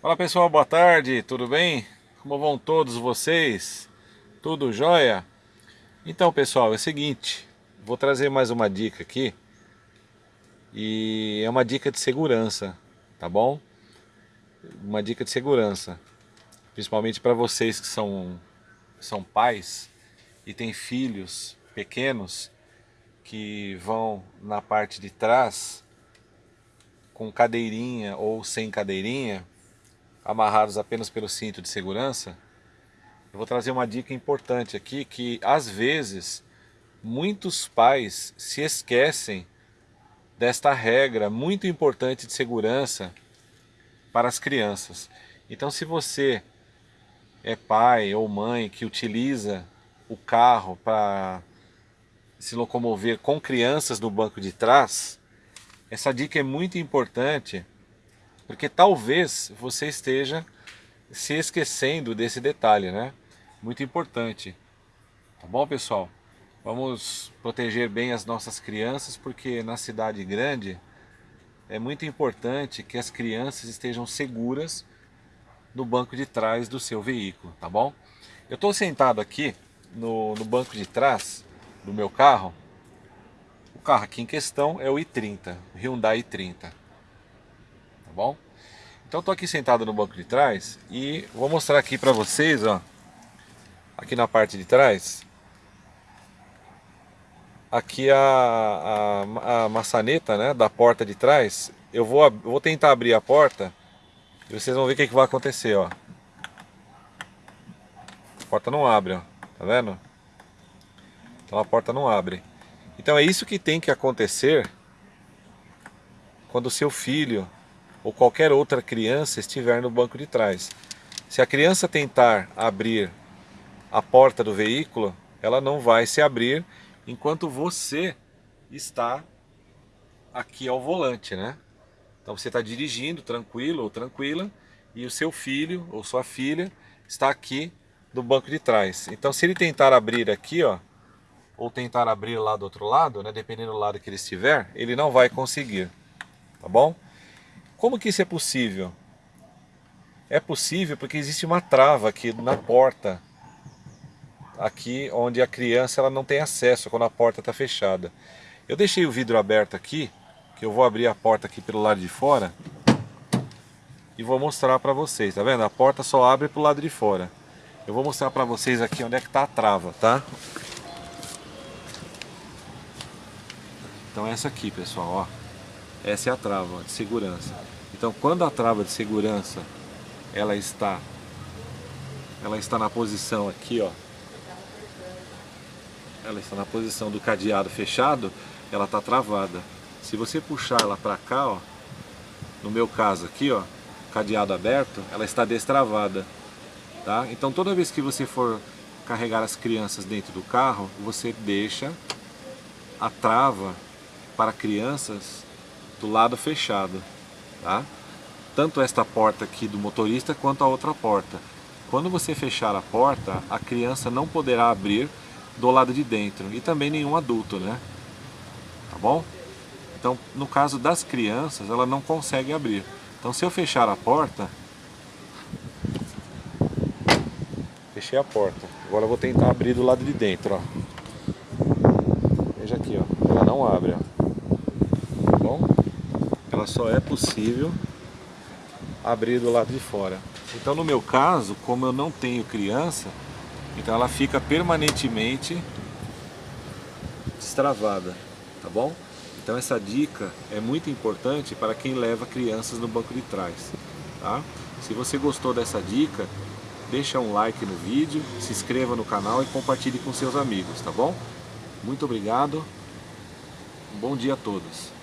Fala pessoal, boa tarde, tudo bem? Como vão todos vocês? Tudo jóia? Então pessoal, é o seguinte, vou trazer mais uma dica aqui e é uma dica de segurança, tá bom? Uma dica de segurança, principalmente para vocês que são, são pais e têm filhos pequenos que vão na parte de trás com cadeirinha ou sem cadeirinha amarrados apenas pelo cinto de segurança, eu vou trazer uma dica importante aqui que às vezes muitos pais se esquecem desta regra muito importante de segurança para as crianças. Então se você é pai ou mãe que utiliza o carro para se locomover com crianças no banco de trás, essa dica é muito importante porque talvez você esteja se esquecendo desse detalhe, né? Muito importante. Tá bom, pessoal? Vamos proteger bem as nossas crianças, porque na cidade grande é muito importante que as crianças estejam seguras no banco de trás do seu veículo, tá bom? Eu estou sentado aqui no, no banco de trás do meu carro. O carro aqui em questão é o i30, Hyundai i30 tá bom? Então estou aqui sentado no banco de trás e vou mostrar aqui para vocês, ó, aqui na parte de trás, aqui a, a, a, maçaneta né, da porta de trás, eu vou, vou tentar abrir a porta e vocês vão ver o que, que vai acontecer, ó. A porta não abre, ó, tá vendo? Então a porta não abre. Então é isso que tem que acontecer quando o seu filho ou qualquer outra criança estiver no banco de trás. Se a criança tentar abrir a porta do veículo, ela não vai se abrir enquanto você está aqui ao volante, né? Então você está dirigindo tranquilo ou tranquila e o seu filho ou sua filha está aqui no banco de trás. Então se ele tentar abrir aqui, ó, ou tentar abrir lá do outro lado, né, dependendo do lado que ele estiver, ele não vai conseguir, tá bom? Como que isso é possível? É possível porque existe uma trava aqui na porta, aqui onde a criança ela não tem acesso quando a porta está fechada. Eu deixei o vidro aberto aqui, que eu vou abrir a porta aqui pelo lado de fora e vou mostrar para vocês, tá vendo? A porta só abre pro lado de fora. Eu vou mostrar para vocês aqui onde é que está a trava, tá? Então essa aqui, pessoal, ó. Essa é a trava de segurança. Então quando a trava de segurança ela está ela está na posição aqui, ó. Ela está na posição do cadeado fechado, ela está travada. Se você puxar ela para cá, ó, no meu caso aqui, ó, cadeado aberto, ela está destravada, tá? Então toda vez que você for carregar as crianças dentro do carro, você deixa a trava para crianças do lado fechado, tá? Tanto esta porta aqui do motorista quanto a outra porta. Quando você fechar a porta, a criança não poderá abrir do lado de dentro e também nenhum adulto, né? Tá bom? Então, no caso das crianças, ela não consegue abrir. Então, se eu fechar a porta, fechei a porta. Agora eu vou tentar abrir do lado de dentro, ó. Veja aqui, ó. Ela não abre, ó ela só é possível abrir do lado de fora. Então no meu caso, como eu não tenho criança, então ela fica permanentemente destravada, tá bom? Então essa dica é muito importante para quem leva crianças no banco de trás, tá? Se você gostou dessa dica, deixa um like no vídeo, se inscreva no canal e compartilhe com seus amigos, tá bom? Muito obrigado, bom dia a todos.